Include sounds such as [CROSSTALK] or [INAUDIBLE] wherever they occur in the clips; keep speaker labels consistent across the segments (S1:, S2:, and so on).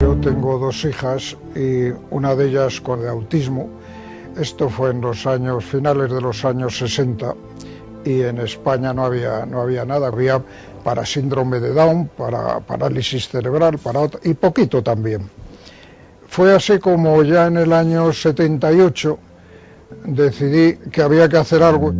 S1: Yo tengo dos hijas y una de ellas con autismo. Esto fue en los años finales de los años 60 y en España no había no había nada, había para síndrome de Down, para parálisis cerebral, para y poquito también. Fue así como ya en el año 78 decidí que había que hacer algo.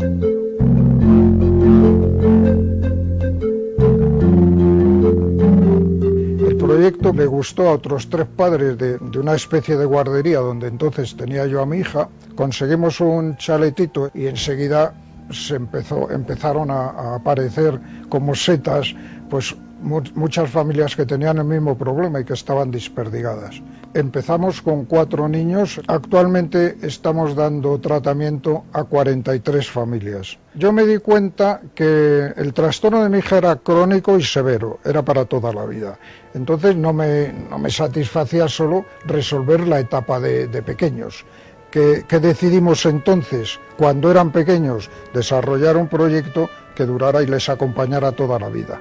S1: Le gustó a otros tres padres de, una especie de guardería donde entonces tenía yo a mi hija. Conseguimos un chaletito y enseguida se empezó, empezaron a, a aparecer como setas, pues muchas familias que tenían el mismo problema y que estaban desperdigadas. Empezamos con cuatro niños, actualmente estamos dando tratamiento a 43 familias. Yo me di cuenta que el trastorno de mi hija era crónico y severo, era para toda la vida. Entonces no me, no me satisfacía solo resolver la etapa de, pequeños. Que, que, decidimos entonces, cuando eran pequeños, desarrollar un proyecto que durara y les acompañara toda la vida.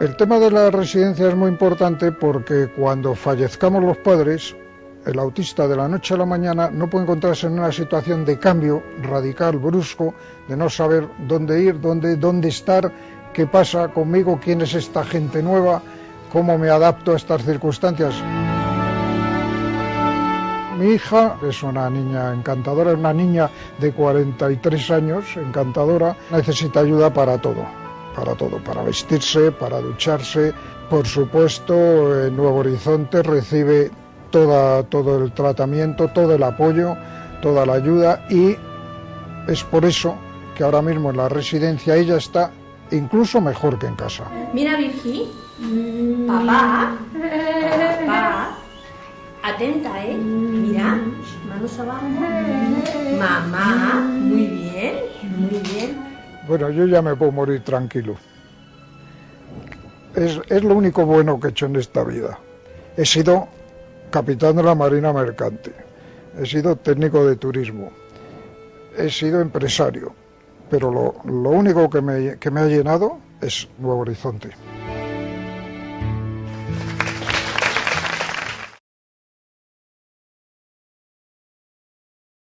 S1: El tema de la residencia es muy importante porque cuando fallezcamos los padres, el autista de la noche a la mañana no puede encontrarse en una situación de cambio radical, brusco, de no saber dónde ir, dónde, dónde estar, qué pasa conmigo, quién es esta gente nueva, cómo me adapto a estas circunstancias. Mi hija es una niña encantadora, es una niña de 43 años, encantadora, necesita ayuda para todo, para todo, para vestirse, para ducharse. Por supuesto, en Nuevo Horizonte recibe toda, todo el tratamiento, todo el apoyo, toda la ayuda y es por eso que ahora mismo en la residencia ella está incluso mejor que en casa.
S2: Mira, Virgi, papá, [LAUGHS] papá, atenta, ¿eh? Mira, manos abajo. Mamá, muy bien, muy bien.
S1: Bueno, yo ya me puedo morir tranquilo. Es, es lo único bueno que he hecho en esta vida. He sido capitán de la Marina Mercante, he sido técnico de turismo, he sido empresario, pero lo, lo único que me, que me ha llenado es Nuevo Horizonte.